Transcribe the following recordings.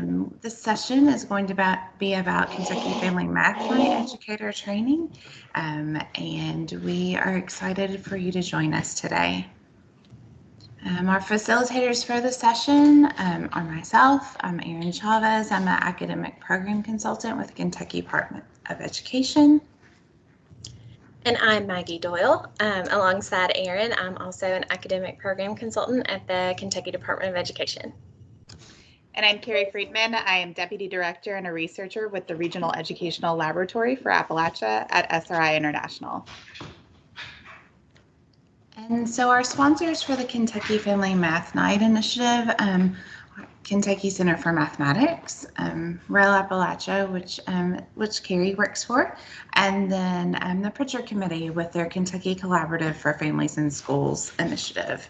Um, this session is going to be about Kentucky Family Math Educator Training, um, and we are excited for you to join us today. Um, our facilitators for the session um, are myself, I'm Erin Chavez, I'm an academic program consultant with Kentucky Department of Education. And I'm Maggie Doyle. Um, alongside Erin, I'm also an academic program consultant at the Kentucky Department of Education. And I'm Carrie Friedman. I am Deputy Director and a researcher with the Regional Educational Laboratory for Appalachia at SRI International. And so our sponsors for the Kentucky Family Math Night Initiative, um, Kentucky Center for Mathematics, um, REL Appalachia, which um, which Carrie works for, and then um, the Prichard Committee with their Kentucky Collaborative for Families and Schools initiative.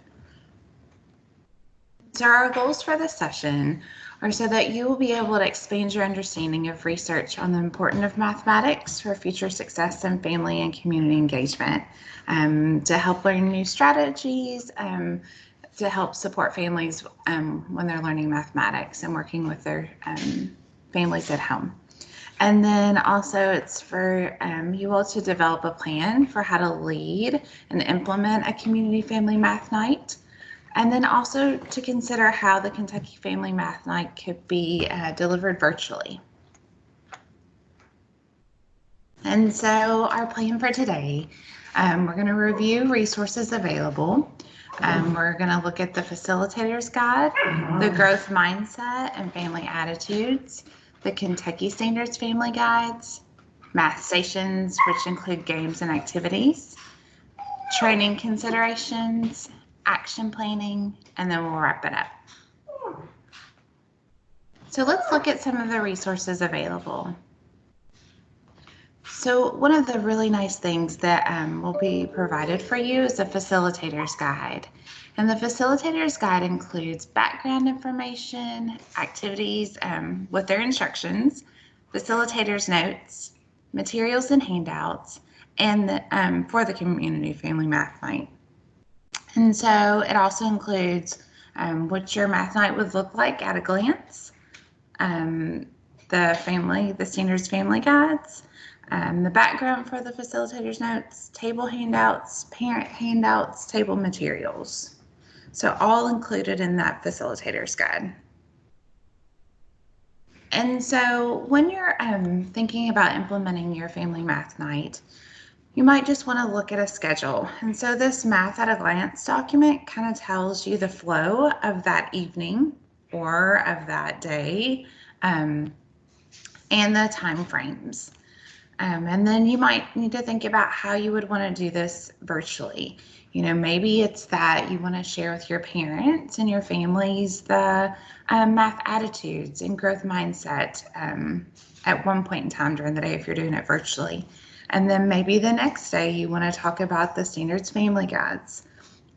So our goals for this session are so that you will be able to expand your understanding of research on the importance of mathematics for future success in family and community engagement, um, to help learn new strategies, um, to help support families um, when they're learning mathematics and working with their um, families at home. And then also it's for um, you all to develop a plan for how to lead and implement a community family math night. And then also to consider how the Kentucky Family Math Night could be uh, delivered virtually. And so our plan for today, um, we're going to review resources available. Um, we're going to look at the facilitator's guide, the growth mindset and family attitudes, the Kentucky Standards Family Guides, math stations, which include games and activities, training considerations, action planning, and then we'll wrap it up. So let's look at some of the resources available. So one of the really nice things that um, will be provided for you is a facilitator's guide. And the facilitator's guide includes background information, activities um, with their instructions, facilitator's notes, materials and handouts, and the, um, for the community family math night. And so it also includes um, what your math night would look like at a glance, um, the family, the standards family guides, um, the background for the facilitator's notes, table handouts, parent handouts, table materials. So all included in that facilitator's guide. And so when you're um, thinking about implementing your family math night, you might just want to look at a schedule. And so this math at a glance document kind of tells you the flow of that evening or of that day um, and the time frames. Um, and then you might need to think about how you would want to do this virtually. You know, maybe it's that you want to share with your parents and your families the um, math attitudes and growth mindset um, at one point in time during the day if you're doing it virtually. And then maybe the next day you want to talk about the standards family guides.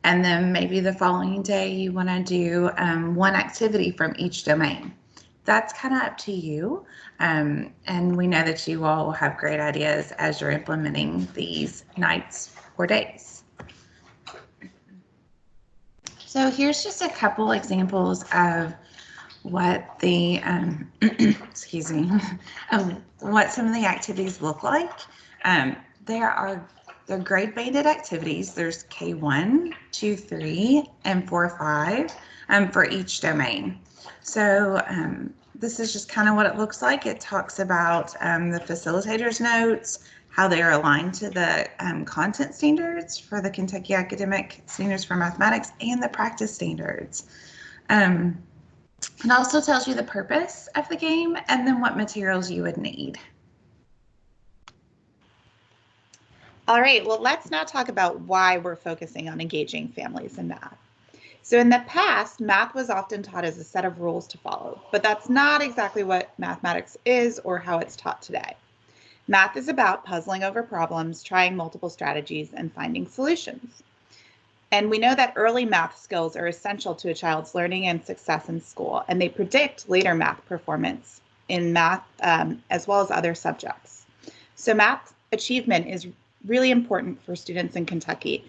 And then maybe the following day you want to do um, one activity from each domain that's kind of up to you. Um, and we know that you all will have great ideas as you're implementing these nights or days. So here's just a couple examples of what the, um, excuse me, what some of the activities look like. Um, there are they're grade banded activities. There's K1, 2, 3, and 4, 5 um, for each domain. So um, this is just kind of what it looks like. It talks about um, the facilitator's notes, how they are aligned to the um, content standards for the Kentucky Academic Standards for Mathematics and the practice standards. Um, it also tells you the purpose of the game and then what materials you would need. All right, well, let's now talk about why we're focusing on engaging families in math. So in the past, math was often taught as a set of rules to follow, but that's not exactly what mathematics is or how it's taught today. Math is about puzzling over problems, trying multiple strategies, and finding solutions. And we know that early math skills are essential to a child's learning and success in school, and they predict later math performance in math um, as well as other subjects. So math achievement is really important for students in Kentucky,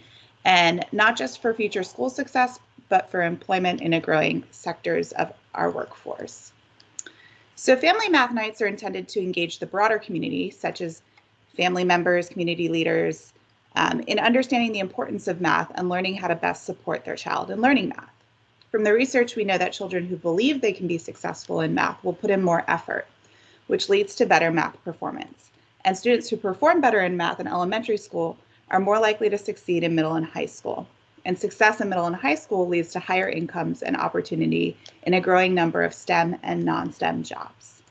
and not just for future school success, but for employment in a growing sectors of our workforce. So family math nights are intended to engage the broader community, such as family members, community leaders, um, in understanding the importance of math and learning how to best support their child in learning math. From the research, we know that children who believe they can be successful in math will put in more effort, which leads to better math performance. And students who perform better in math in elementary school are more likely to succeed in middle and high school. And success in middle and high school leads to higher incomes and opportunity in a growing number of STEM and non-STEM jobs.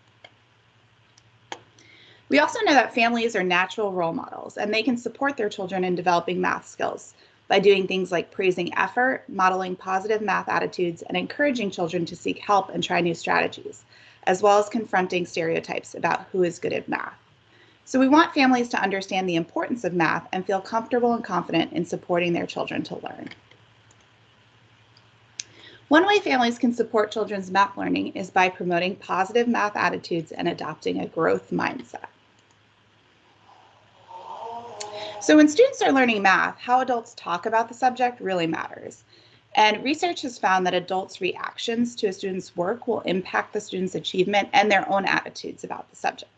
We also know that families are natural role models and they can support their children in developing math skills by doing things like praising effort, modeling positive math attitudes, and encouraging children to seek help and try new strategies, as well as confronting stereotypes about who is good at math. So we want families to understand the importance of math and feel comfortable and confident in supporting their children to learn. One way families can support children's math learning is by promoting positive math attitudes and adopting a growth mindset. So when students are learning math, how adults talk about the subject really matters. And research has found that adults' reactions to a student's work will impact the student's achievement and their own attitudes about the subject.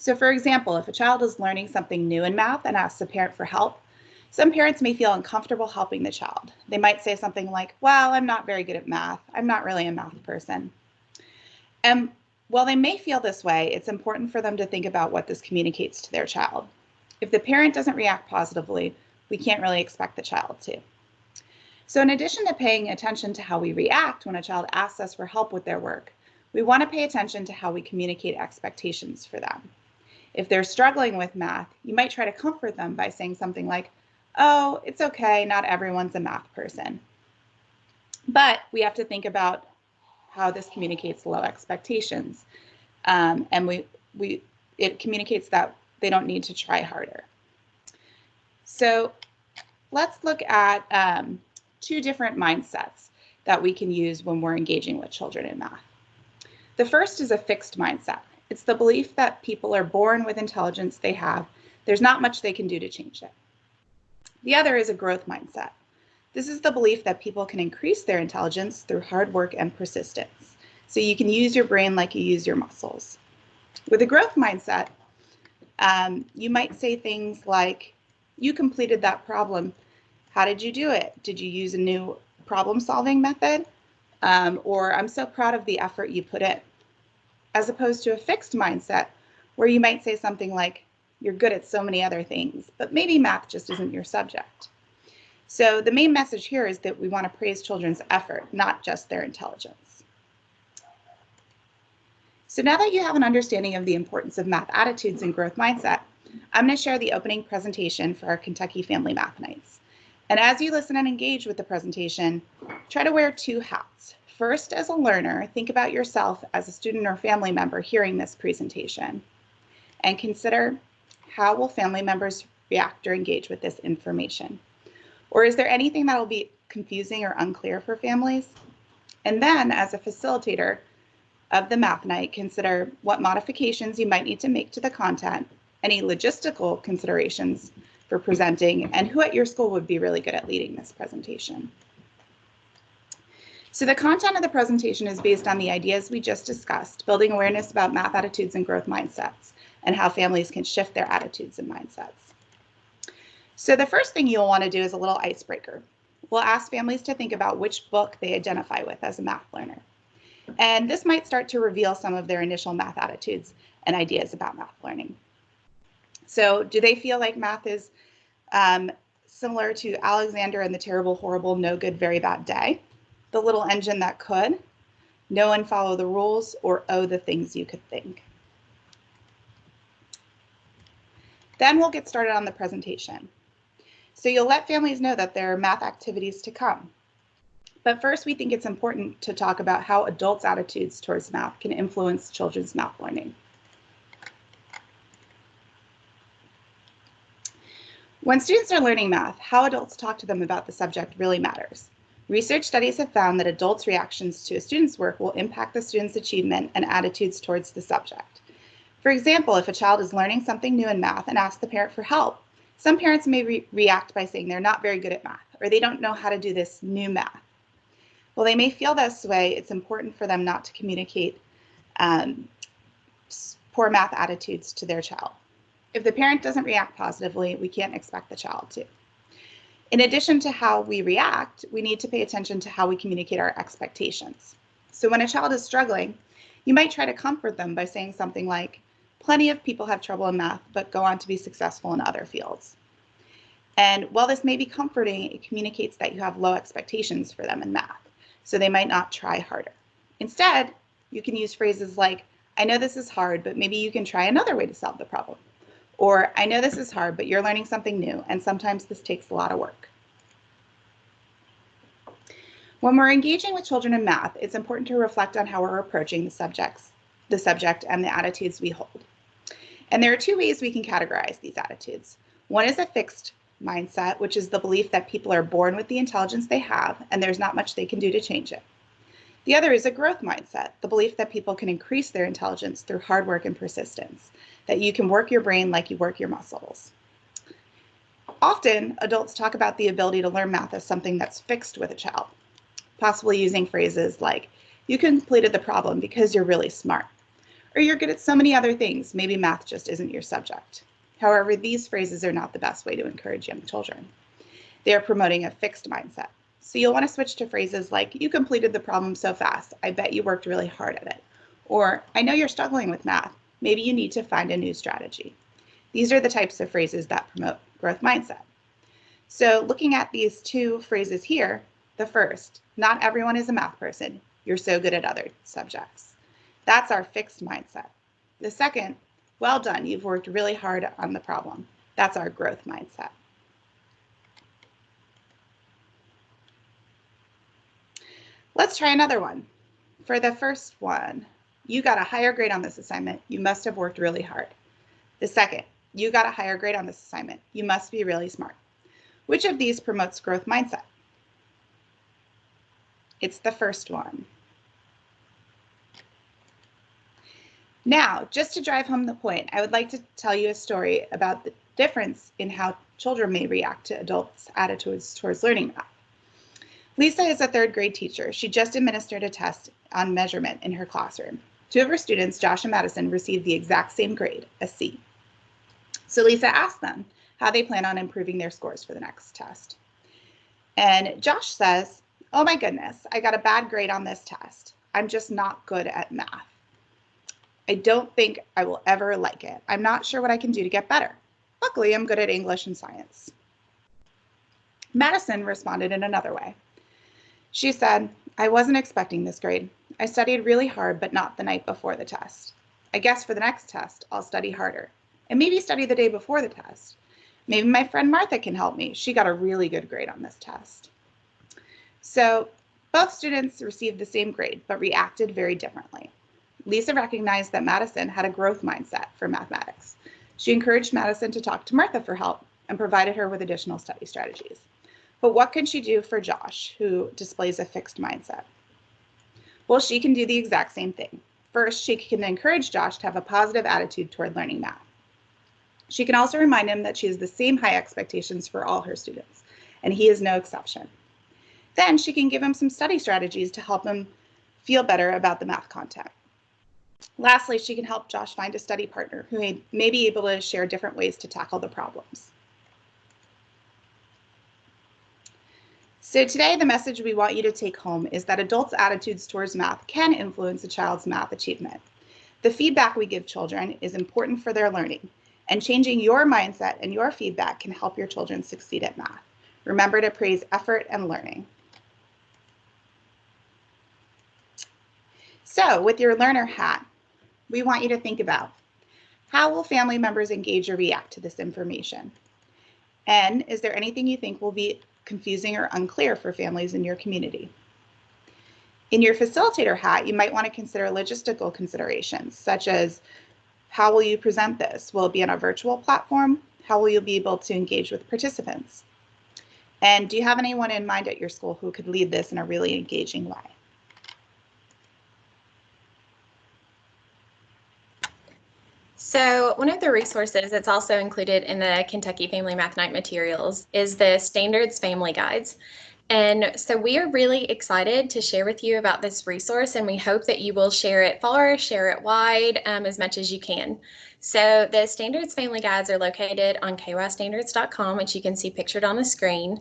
So for example, if a child is learning something new in math and asks a parent for help, some parents may feel uncomfortable helping the child. They might say something like, well, I'm not very good at math. I'm not really a math person. And while they may feel this way, it's important for them to think about what this communicates to their child. If the parent doesn't react positively, we can't really expect the child to. So in addition to paying attention to how we react when a child asks us for help with their work, we want to pay attention to how we communicate expectations for them. If they're struggling with math, you might try to comfort them by saying something like, oh, it's okay, not everyone's a math person. But we have to think about how this communicates low expectations. Um, and we, we, it communicates that they don't need to try harder. So let's look at um, two different mindsets that we can use when we're engaging with children in math. The first is a fixed mindset. It's the belief that people are born with intelligence they have. There's not much they can do to change it. The other is a growth mindset. This is the belief that people can increase their intelligence through hard work and persistence. So you can use your brain like you use your muscles. With a growth mindset, um, you might say things like, you completed that problem. How did you do it? Did you use a new problem solving method? Um, or I'm so proud of the effort you put in as opposed to a fixed mindset where you might say something like, you're good at so many other things, but maybe math just isn't your subject. So the main message here is that we want to praise children's effort, not just their intelligence. So now that you have an understanding of the importance of math attitudes and growth mindset, I'm going to share the opening presentation for our Kentucky Family Math Nights. And as you listen and engage with the presentation, try to wear two hats. First, as a learner, think about yourself as a student or family member hearing this presentation and consider how will family members react or engage with this information? Or is there anything that will be confusing or unclear for families? And then as a facilitator of the math night, consider what modifications you might need to make to the content, any logistical considerations for presenting, and who at your school would be really good at leading this presentation. So the content of the presentation is based on the ideas we just discussed, building awareness about math attitudes and growth mindsets, and how families can shift their attitudes and mindsets. So the first thing you'll want to do is a little icebreaker. We'll ask families to think about which book they identify with as a math learner. And this might start to reveal some of their initial math attitudes and ideas about math learning. So do they feel like math is um, similar to Alexander and the terrible, horrible, no good, very bad day? The little engine that could, know and follow the rules, or oh, the things you could think. Then we'll get started on the presentation. So you'll let families know that there are math activities to come. But first, we think it's important to talk about how adults' attitudes towards math can influence children's math learning. When students are learning math, how adults talk to them about the subject really matters. Research studies have found that adults' reactions to a student's work will impact the student's achievement and attitudes towards the subject. For example, if a child is learning something new in math and asks the parent for help, some parents may re react by saying they're not very good at math or they don't know how to do this new math. While they may feel this way, it's important for them not to communicate um, poor math attitudes to their child. If the parent doesn't react positively, we can't expect the child to. In addition to how we react, we need to pay attention to how we communicate our expectations. So when a child is struggling, you might try to comfort them by saying something like, Plenty of people have trouble in math, but go on to be successful in other fields. And while this may be comforting, it communicates that you have low expectations for them in math, so they might not try harder. Instead, you can use phrases like, I know this is hard, but maybe you can try another way to solve the problem. Or, I know this is hard, but you're learning something new, and sometimes this takes a lot of work. When we're engaging with children in math, it's important to reflect on how we're approaching the subjects, the subject and the attitudes we hold. And there are two ways we can categorize these attitudes. One is a fixed mindset, which is the belief that people are born with the intelligence they have and there's not much they can do to change it. The other is a growth mindset, the belief that people can increase their intelligence through hard work and persistence, that you can work your brain like you work your muscles. Often, adults talk about the ability to learn math as something that's fixed with a child, possibly using phrases like, you completed the problem because you're really smart, or you're good at so many other things, maybe math just isn't your subject. However, these phrases are not the best way to encourage young children. They are promoting a fixed mindset. So you'll want to switch to phrases like, you completed the problem so fast, I bet you worked really hard at it. Or, I know you're struggling with math, maybe you need to find a new strategy. These are the types of phrases that promote growth mindset. So looking at these two phrases here, the first, not everyone is a math person. You're so good at other subjects. That's our fixed mindset. The second, well done, you've worked really hard on the problem. That's our growth mindset. Let's try another one. For the first one, you got a higher grade on this assignment. You must have worked really hard. The second, you got a higher grade on this assignment. You must be really smart. Which of these promotes growth mindset? It's the first one. Now, just to drive home the point, I would like to tell you a story about the difference in how children may react to adults' attitudes towards learning. Lisa is a third grade teacher. She just administered a test on measurement in her classroom. Two of her students, Josh and Madison, received the exact same grade, a C. So Lisa asked them how they plan on improving their scores for the next test. And Josh says, Oh my goodness, I got a bad grade on this test. I'm just not good at math. I don't think I will ever like it. I'm not sure what I can do to get better. Luckily, I'm good at English and science. Madison responded in another way. She said, I wasn't expecting this grade. I studied really hard, but not the night before the test. I guess for the next test, I'll study harder and maybe study the day before the test. Maybe my friend Martha can help me. She got a really good grade on this test. So both students received the same grade, but reacted very differently. Lisa recognized that Madison had a growth mindset for mathematics. She encouraged Madison to talk to Martha for help and provided her with additional study strategies. But what can she do for Josh, who displays a fixed mindset? Well, she can do the exact same thing. First, she can encourage Josh to have a positive attitude toward learning math. She can also remind him that she has the same high expectations for all her students, and he is no exception. Then she can give him some study strategies to help him feel better about the math content. Lastly, she can help Josh find a study partner who may, be able to share different ways to tackle the problems. So today, the message we want you to take home is that adults' attitudes towards math can influence a child's math achievement. The feedback we give children is important for their learning, and changing your mindset and your feedback can help your children succeed at math. Remember to praise effort and learning. So with your learner hat, we want you to think about how will family members engage or react to this information? And is there anything you think will be confusing or unclear for families in your community? In your facilitator hat, you might want to consider logistical considerations, such as how will you present this? Will it be on a virtual platform? How will you be able to engage with participants? And do you have anyone in mind at your school who could lead this in a really engaging way? So one of the resources that's also included in the Kentucky Family Math Night materials is the Standards Family Guides. And so we are really excited to share with you about this resource, and we hope that you will share it far, share it wide um, as much as you can. So the Standards Family Guides are located on kystandards.com, which you can see pictured on the screen.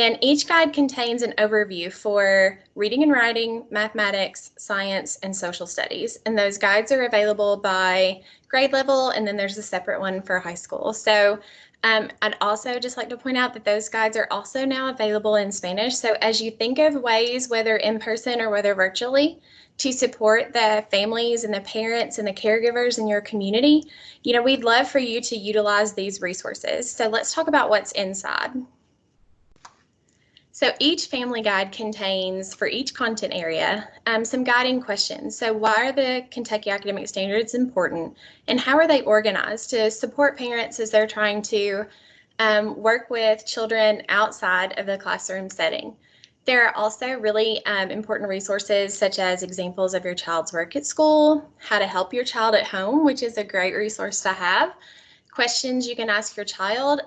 And each guide contains an overview for reading and writing, mathematics, science, and social studies. And those guides are available by grade level, and then there's a separate one for high school. So um, I'd also just like to point out that those guides are also now available in Spanish. So as you think of ways, whether in person or whether virtually, to support the families and the parents and the caregivers in your community, you know, we'd love for you to utilize these resources. So let's talk about what's inside. So each family guide contains, for each content area, um, some guiding questions. So why are the Kentucky Academic Standards important and how are they organized to support parents as they're trying to um, work with children outside of the classroom setting? There are also really um, important resources such as examples of your child's work at school, how to help your child at home, which is a great resource to have, questions you can ask your child,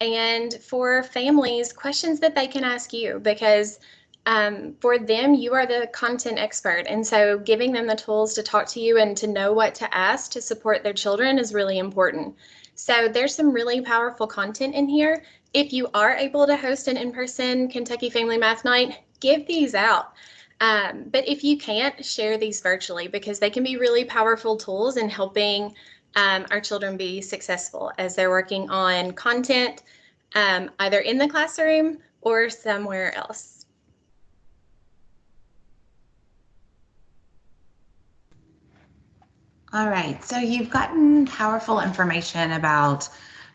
and for families, questions that they can ask you because um, for them, you are the content expert. And so giving them the tools to talk to you and to know what to ask to support their children is really important. So there's some really powerful content in here. If you are able to host an in-person Kentucky Family Math Night, give these out. Um, but if you can't, share these virtually because they can be really powerful tools in helping um, our children be successful as they're working on content um, either in the classroom or somewhere else. All right, so you've gotten powerful information about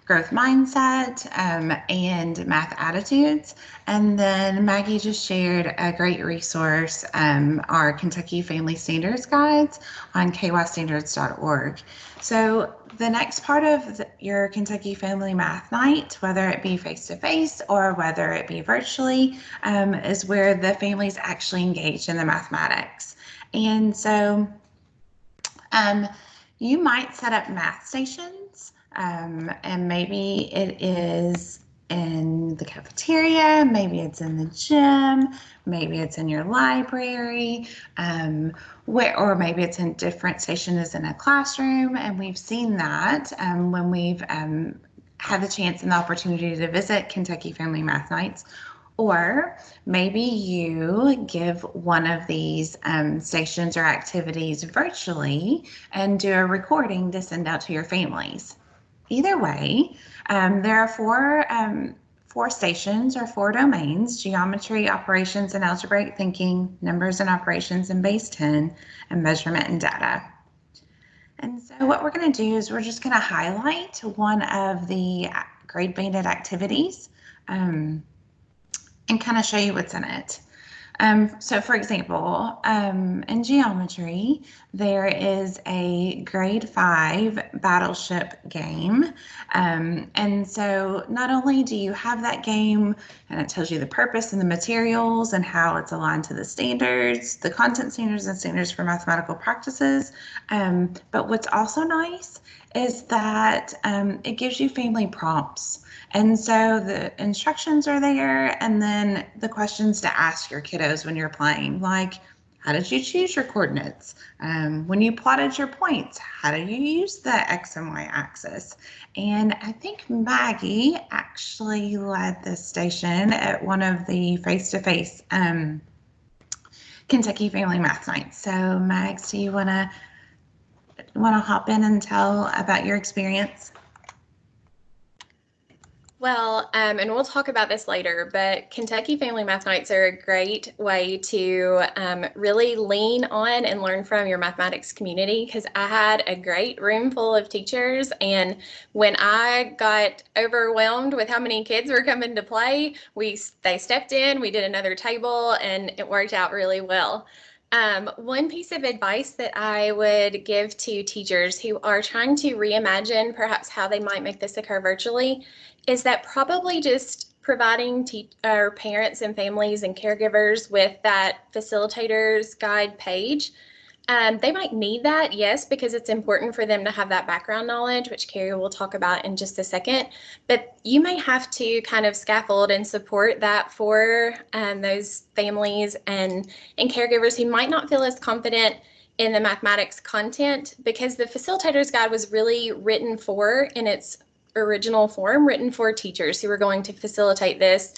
growth mindset um, and math attitudes. And then Maggie just shared a great resource, um, our Kentucky Family Standards Guides on kystandards.org. So the next part of the, your Kentucky Family Math Night, whether it be face-to-face or whether it be virtually, um, is where the families actually engage in the mathematics. And so um, you might set up math stations um, and maybe it is in the cafeteria, maybe it's in the gym, maybe it's in your library, um, where, or maybe it's in different stations in a classroom. And we've seen that um, when we've um, had the chance and the opportunity to visit Kentucky Family Math Nights. Or maybe you give one of these um, stations or activities virtually and do a recording to send out to your families. Either way, um, there are four, um, four stations or four domains, geometry, operations and algebraic thinking, numbers and operations in base 10, and measurement and data. And so what we're going to do is we're just going to highlight one of the grade banded activities um, and kind of show you what's in it. Um, so for example, um, in geometry, there is a grade five battleship game. Um, and so not only do you have that game and it tells you the purpose and the materials and how it's aligned to the standards, the content standards and standards for mathematical practices. Um, but what's also nice is that um, it gives you family prompts. And so the instructions are there, and then the questions to ask your kiddos when you're playing, like, how did you choose your coordinates? Um, when you plotted your points, how did you use the X and Y axis? And I think Maggie actually led this station at one of the face-to-face um, Kentucky Family Math Nights. So Mags, do you want to hop in and tell about your experience? Well, um, and we'll talk about this later, but Kentucky Family Math Nights are a great way to um, really lean on and learn from your mathematics community because I had a great room full of teachers. And when I got overwhelmed with how many kids were coming to play, we they stepped in, we did another table, and it worked out really well. Um, one piece of advice that I would give to teachers who are trying to reimagine perhaps how they might make this occur virtually is that probably just providing our parents and families and caregivers with that facilitators guide page Um, they might need that, yes, because it's important for them to have that background knowledge, which Carrie will talk about in just a second. But you may have to kind of scaffold and support that for um, those families and, and caregivers who might not feel as confident in the mathematics content because the facilitator's guide was really written for in its original form, written for teachers who were going to facilitate this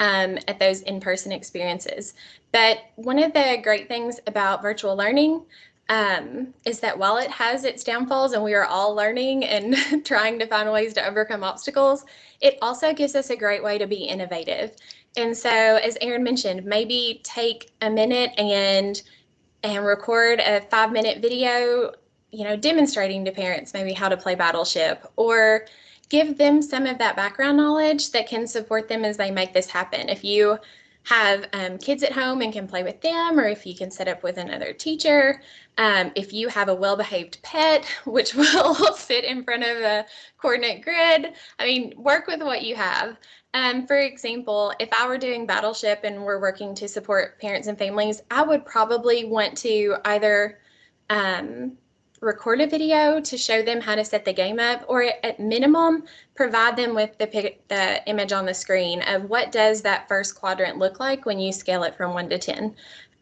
um, at those in-person experiences. But one of the great things about virtual learning um, is that while it has its downfalls and we are all learning and trying to find ways to overcome obstacles, it also gives us a great way to be innovative. And so, as Erin mentioned, maybe take a minute and and record a five minute video, you know, demonstrating to parents maybe how to play Battleship or give them some of that background knowledge that can support them as they make this happen. If you have um, kids at home and can play with them, or if you can set up with another teacher, um, if you have a well behaved pet, which will sit in front of a coordinate grid, I mean, work with what you have. Um, for example, if I were doing Battleship and we're working to support parents and families, I would probably want to either um, record a video to show them how to set the game up, or at minimum, provide them with the, the image on the screen of what does that first quadrant look like when you scale it from 1 to 10.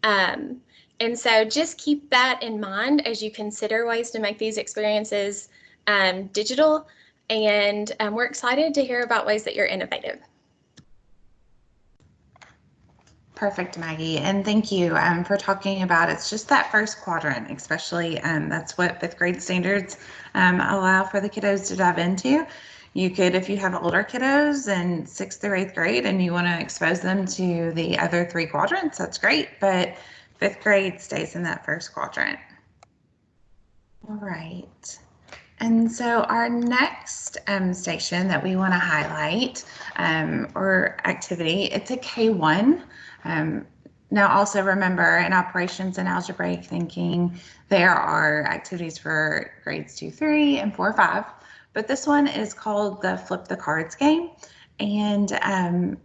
Um, and so just keep that in mind as you consider ways to make these experiences um, digital. And um, we're excited to hear about ways that you're innovative. Perfect, Maggie. And thank you um, for talking about it's just that first quadrant, especially um, that's what fifth grade standards um, allow for the kiddos to dive into. You could, if you have older kiddos in sixth or eighth grade and you want to expose them to the other three quadrants, that's great. But fifth grade stays in that first quadrant. All right. And so our next um, station that we want to highlight um, or activity, it's a K1. Um, now also remember in operations and algebraic thinking, there are activities for grades two, three, and four, five, but this one is called the flip the cards game. And um,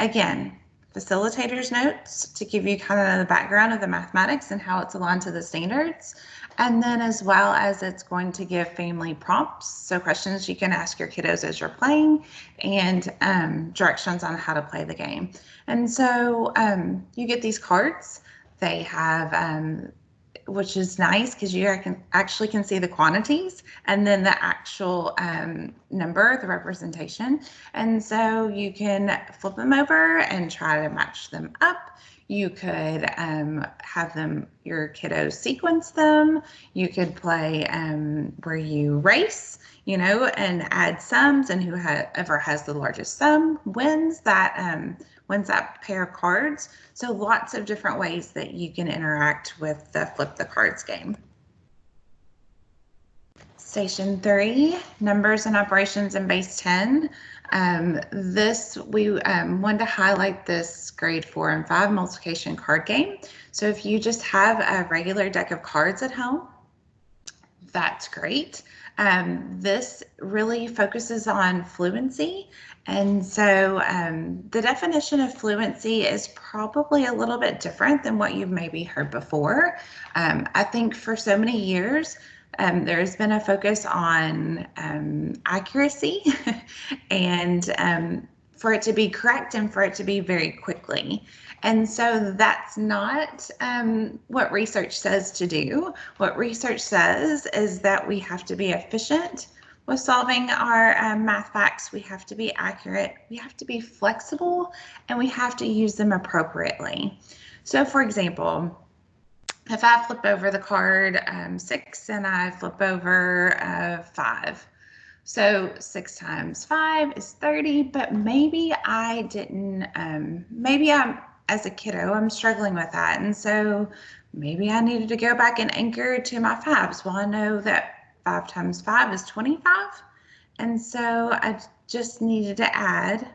again, facilitators notes to give you kind of the background of the mathematics and how it's aligned to the standards. And then as well as it's going to give family prompts, so questions you can ask your kiddos as you're playing and um, directions on how to play the game. And so um, you get these cards. They have, um, which is nice because you can actually can see the quantities and then the actual um, number, the representation. And so you can flip them over and try to match them up. You could um, have them, your kiddos sequence them. You could play um, where you race, you know, and add sums, and whoever has the largest sum wins that um, wins that pair of cards. So lots of different ways that you can interact with the flip the cards game. Station three, numbers and operations in base 10. Um, this, we um, wanted to highlight this grade four and five multiplication card game. So if you just have a regular deck of cards at home, that's great. Um, this really focuses on fluency. And so um, the definition of fluency is probably a little bit different than what you've maybe heard before. Um, I think for so many years, um, there's been a focus on um, accuracy and um, for it to be correct and for it to be very quickly. And so that's not um, what research says to do. What research says is that we have to be efficient with solving our um, math facts. We have to be accurate, we have to be flexible, and we have to use them appropriately. So for example, if I flip over the card um, six and I flip over uh, five, so six times five is 30, but maybe I didn't, um, maybe I'm, as a kiddo, I'm struggling with that. And so maybe I needed to go back and anchor to my fives. Well, I know that five times five is 25. And so I just needed to add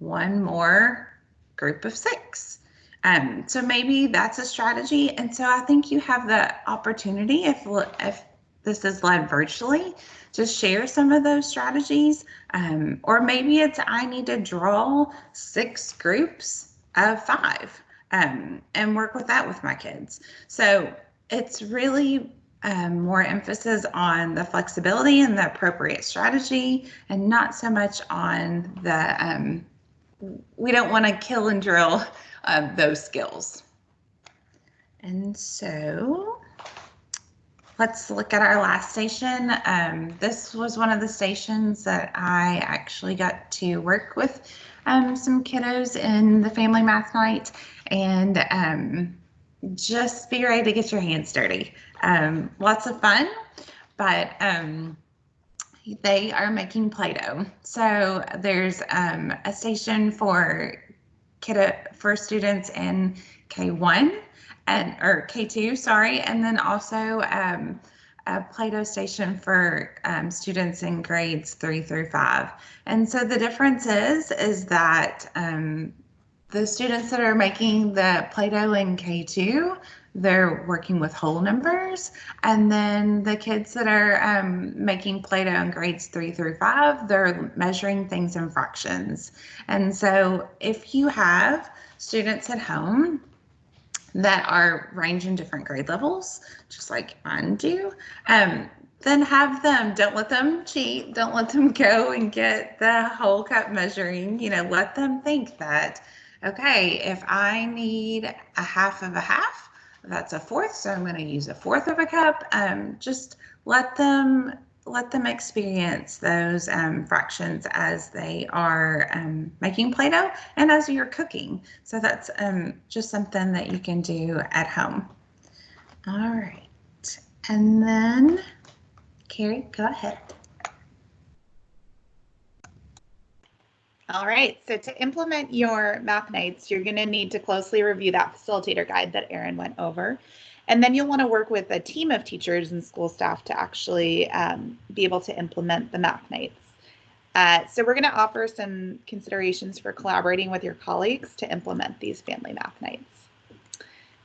one more group of six. Um, so maybe that's a strategy. And so I think you have the opportunity, if, if this is led virtually, to share some of those strategies. Um, or maybe it's I need to draw six groups of five um, and work with that with my kids. So it's really um, more emphasis on the flexibility and the appropriate strategy and not so much on the, um, we don't want to kill and drill uh, those skills. And so let's look at our last station. Um, this was one of the stations that I actually got to work with um, some kiddos in the family math night and um, just be ready to get your hands dirty. Um, lots of fun, but um, they are making Play-Doh. So there's um, a station for kiddo for students in K1 and or K2, sorry, and then also um, a Play-Doh station for um, students in grades three through five. And so the difference is is that um, the students that are making the Play-Doh in K2 they're working with whole numbers. And then the kids that are um, making Play-Doh in grades three through five, they're measuring things in fractions. And so if you have students at home that are ranging different grade levels, just like mine do, um, then have them. Don't let them cheat. Don't let them go and get the whole cup measuring. You know, let them think that, okay, if I need a half of a half, that's a fourth, so I'm going to use a fourth of a cup. Um, just let them let them experience those um, fractions as they are um, making Play-Doh and as you're cooking. So that's um, just something that you can do at home. All right, and then Carrie, go ahead. All right, so to implement your math nights, you're going to need to closely review that facilitator guide that Erin went over. And then you'll want to work with a team of teachers and school staff to actually um, be able to implement the math nights. Uh, so we're going to offer some considerations for collaborating with your colleagues to implement these family math nights.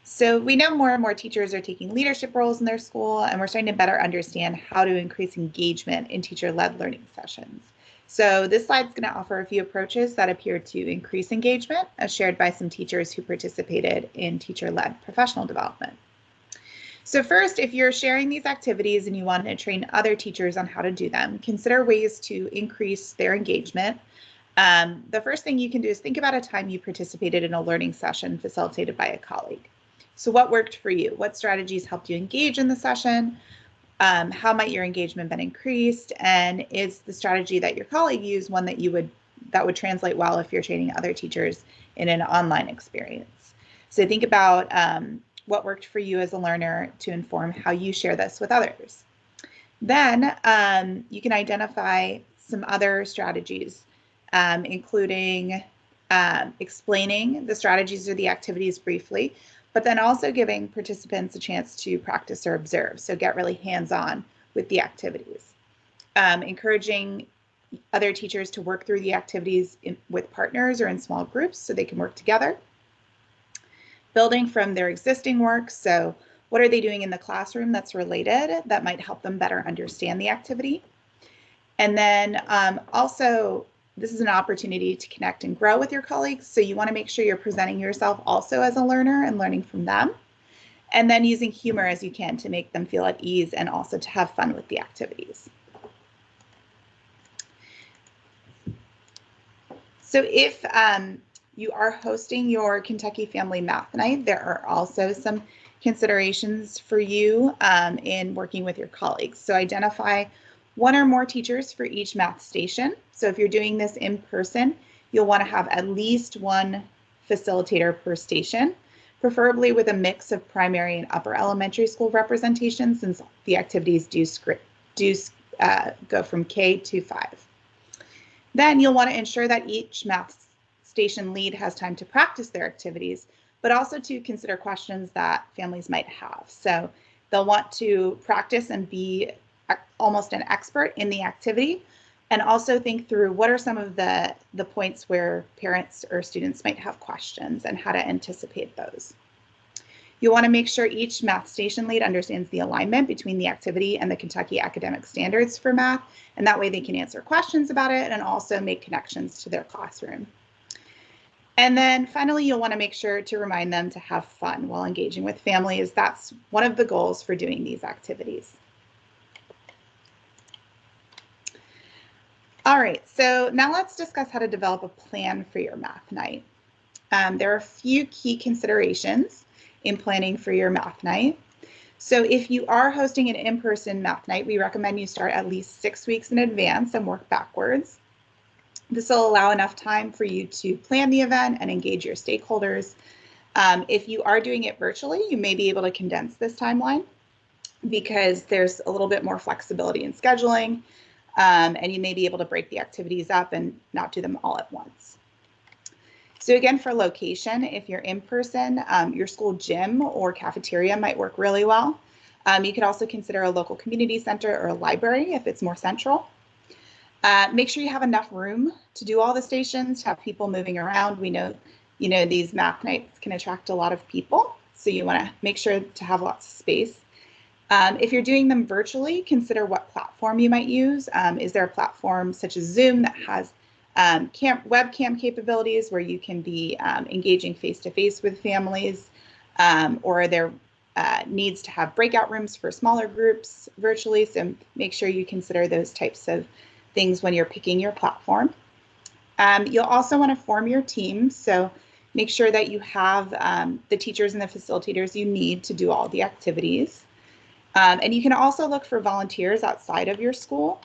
So we know more and more teachers are taking leadership roles in their school, and we're starting to better understand how to increase engagement in teacher-led learning sessions. So this slide is going to offer a few approaches that appear to increase engagement as shared by some teachers who participated in teacher-led professional development. So first, if you're sharing these activities and you want to train other teachers on how to do them, consider ways to increase their engagement. Um, the first thing you can do is think about a time you participated in a learning session facilitated by a colleague. So what worked for you? What strategies helped you engage in the session? Um, how might your engagement been increased? And is the strategy that your colleague used one that you would that would translate well if you're training other teachers in an online experience? So think about um, what worked for you as a learner to inform how you share this with others. Then um, you can identify some other strategies um, including um, explaining the strategies or the activities briefly but then also giving participants a chance to practice or observe. So get really hands-on with the activities. Um, encouraging other teachers to work through the activities in, with partners or in small groups so they can work together. Building from their existing work. So what are they doing in the classroom that's related that might help them better understand the activity? And then um, also this is an opportunity to connect and grow with your colleagues. So you want to make sure you're presenting yourself also as a learner and learning from them. And then using humor as you can to make them feel at ease and also to have fun with the activities. So if um, you are hosting your Kentucky Family Math Night, there are also some considerations for you um, in working with your colleagues. So identify one or more teachers for each math station. So if you're doing this in person, you'll want to have at least one facilitator per station, preferably with a mix of primary and upper elementary school representation since the activities do, script, do uh, go from K to 5. Then you'll want to ensure that each math station lead has time to practice their activities, but also to consider questions that families might have. So they'll want to practice and be almost an expert in the activity and also think through what are some of the, the points where parents or students might have questions and how to anticipate those. You want to make sure each math station lead understands the alignment between the activity and the Kentucky academic standards for math, and that way they can answer questions about it and also make connections to their classroom. And then finally, you'll want to make sure to remind them to have fun while engaging with families. That's one of the goals for doing these activities. All right, so now let's discuss how to develop a plan for your math night. Um, there are a few key considerations in planning for your math night. So if you are hosting an in-person math night, we recommend you start at least six weeks in advance and work backwards. This will allow enough time for you to plan the event and engage your stakeholders. Um, if you are doing it virtually, you may be able to condense this timeline because there's a little bit more flexibility in scheduling um, and you may be able to break the activities up and not do them all at once. So again, for location, if you're in person, um, your school gym or cafeteria might work really well. Um, you could also consider a local community center or a library if it's more central. Uh, make sure you have enough room to do all the stations, to have people moving around. We know, you know, these math nights can attract a lot of people. So you want to make sure to have lots of space. Um, if you're doing them virtually, consider what platform you might use. Um, is there a platform such as Zoom that has um, webcam capabilities where you can be um, engaging face-to-face -face with families? Um, or there uh, needs to have breakout rooms for smaller groups virtually? So make sure you consider those types of things when you're picking your platform. Um, you'll also want to form your team. So make sure that you have the teachers and the facilitators you need to do all the activities. Um, and you can also look for volunteers outside of your school.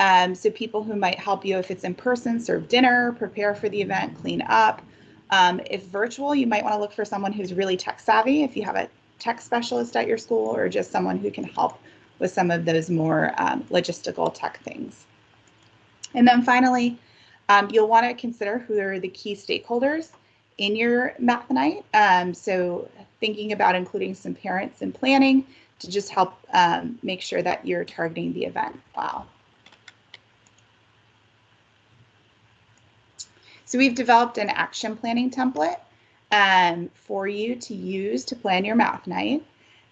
Um, so people who might help you if it's in person, serve dinner, prepare for the event, clean up. Um, if virtual, you might want to look for someone who's really tech savvy if you have a tech specialist at your school or just someone who can help with some of those more um, logistical tech things. And then finally, um, you'll want to consider who are the key stakeholders in your math night. Um, so thinking about including some parents in planning to just help um, make sure that you're targeting the event well. So we've developed an action planning template um, for you to use to plan your math night.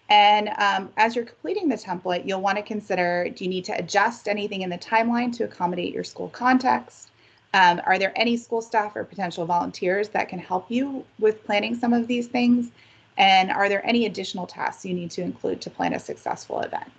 And um, as you're completing the template, you'll want to consider, do you need to adjust anything in the timeline to accommodate your school context? Um, are there any school staff or potential volunteers that can help you with planning some of these things? And are there any additional tasks you need to include to plan a successful event?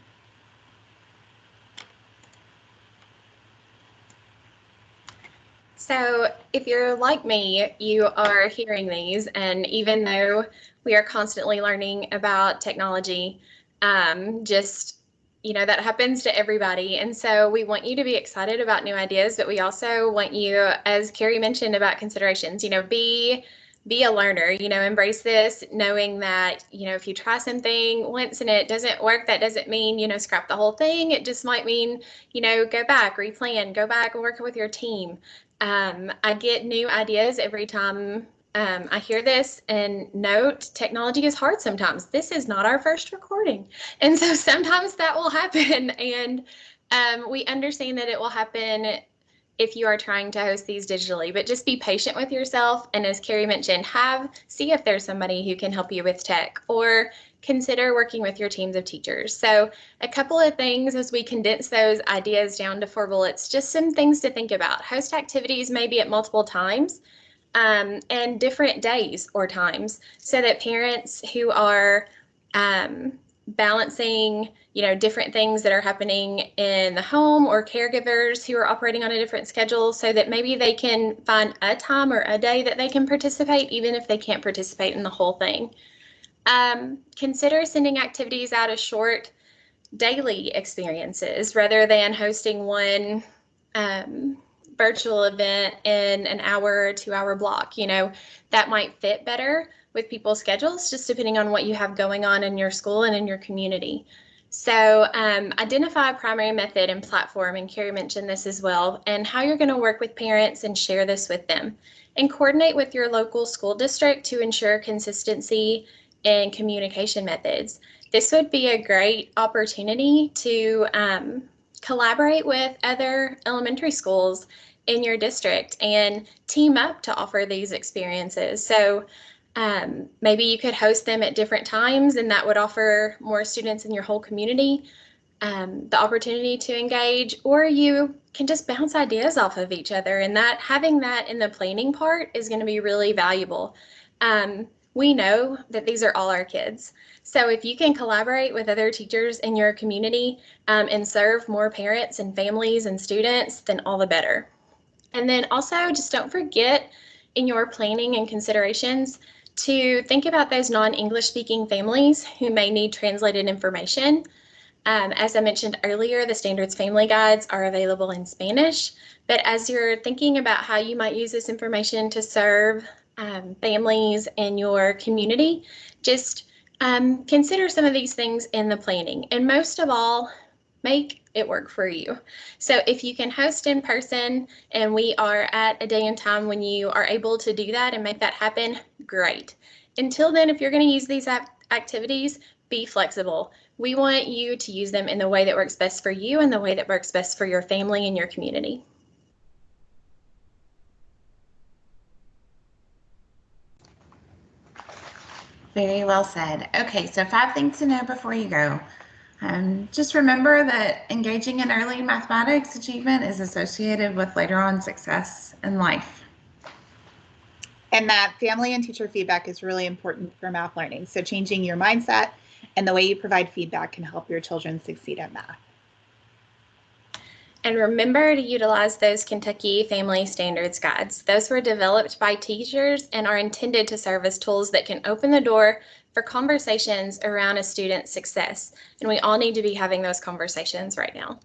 So if you're like me, you are hearing these, and even though we are constantly learning about technology, um, just you know that happens to everybody and so we want you to be excited about new ideas but we also want you as carrie mentioned about considerations you know be be a learner you know embrace this knowing that you know if you try something once and it doesn't work that doesn't mean you know scrap the whole thing it just might mean you know go back replan go back and work with your team um, I get new ideas every time um, I hear this and note technology is hard sometimes. This is not our first recording. And so sometimes that will happen. And um, we understand that it will happen if you are trying to host these digitally, but just be patient with yourself. And as Carrie mentioned, have see if there's somebody who can help you with tech or consider working with your teams of teachers. So a couple of things as we condense those ideas down to four bullets, just some things to think about. Host activities maybe at multiple times um, and different days or times so that parents who are um, balancing you know different things that are happening in the home or caregivers who are operating on a different schedule so that maybe they can find a time or a day that they can participate even if they can't participate in the whole thing um, consider sending activities out as short daily experiences rather than hosting one um, virtual event in an hour or two hour block. You know, that might fit better with people's schedules, just depending on what you have going on in your school and in your community. So um, identify a primary method and platform, and Carrie mentioned this as well, and how you're going to work with parents and share this with them. And coordinate with your local school district to ensure consistency in communication methods. This would be a great opportunity to um, collaborate with other elementary schools in your district and team up to offer these experiences. So um, maybe you could host them at different times and that would offer more students in your whole community um, the opportunity to engage, or you can just bounce ideas off of each other. And that having that in the planning part is going to be really valuable. Um, we know that these are all our kids. So if you can collaborate with other teachers in your community um, and serve more parents and families and students, then all the better. And then also just don't forget in your planning and considerations to think about those non-English speaking families who may need translated information. Um, as I mentioned earlier, the standards family guides are available in Spanish, but as you're thinking about how you might use this information to serve um, families in your community, just um, consider some of these things in the planning. And most of all, make it work for you. So if you can host in person and we are at a day and time when you are able to do that and make that happen, great. Until then, if you're going to use these activities, be flexible. We want you to use them in the way that works best for you and the way that works best for your family and your community. Very well said. Okay, so five things to know before you go. Um, just remember that engaging in early mathematics achievement is associated with later on success in life. And that family and teacher feedback is really important for math learning. So changing your mindset and the way you provide feedback can help your children succeed at math. And remember to utilize those Kentucky Family Standards Guides. Those were developed by teachers and are intended to serve as tools that can open the door for conversations around a student's success. And we all need to be having those conversations right now.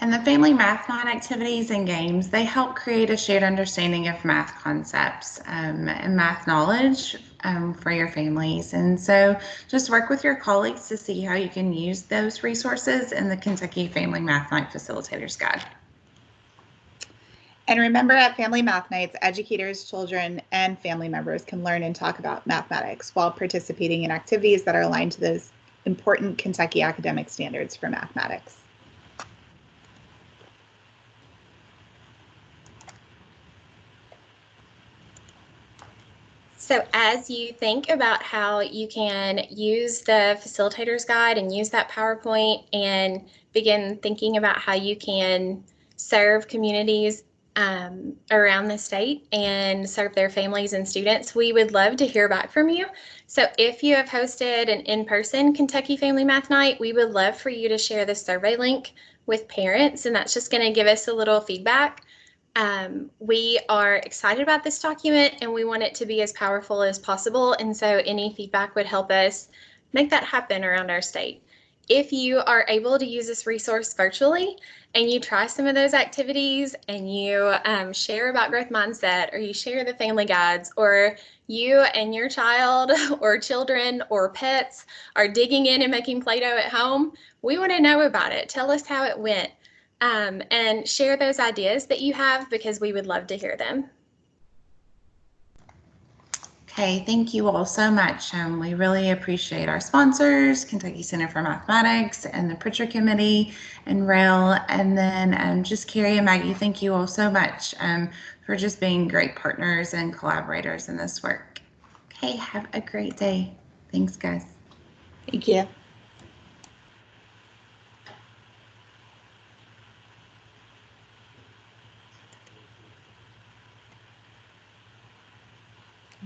And the family math night activities and games, they help create a shared understanding of math concepts um, and math knowledge um, for your families. And so just work with your colleagues to see how you can use those resources in the Kentucky Family Math Night Facilitators Guide. And remember at Family Math Nights, educators, children, and family members can learn and talk about mathematics while participating in activities that are aligned to those important Kentucky academic standards for mathematics. So as you think about how you can use the facilitator's guide and use that PowerPoint and begin thinking about how you can serve communities um, around the state and serve their families and students, we would love to hear back from you. So if you have hosted an in-person Kentucky Family Math Night, we would love for you to share the survey link with parents, and that's just going to give us a little feedback um, we are excited about this document and we want it to be as powerful as possible. And so any feedback would help us make that happen around our state. If you are able to use this resource virtually and you try some of those activities and you um, share about growth mindset or you share the family guides or you and your child or children or pets are digging in and making Play-Doh at home, we want to know about it. Tell us how it went um, and share those ideas that you have because we would love to hear them. Okay, thank you all so much. Um, we really appreciate our sponsors, Kentucky Center for Mathematics and the Prichard Committee and RAIL. And then um, just Carrie and Maggie, thank you all so much um, for just being great partners and collaborators in this work. Okay, have a great day. Thanks, guys. Thank you.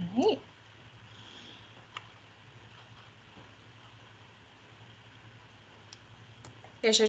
All right. Here's your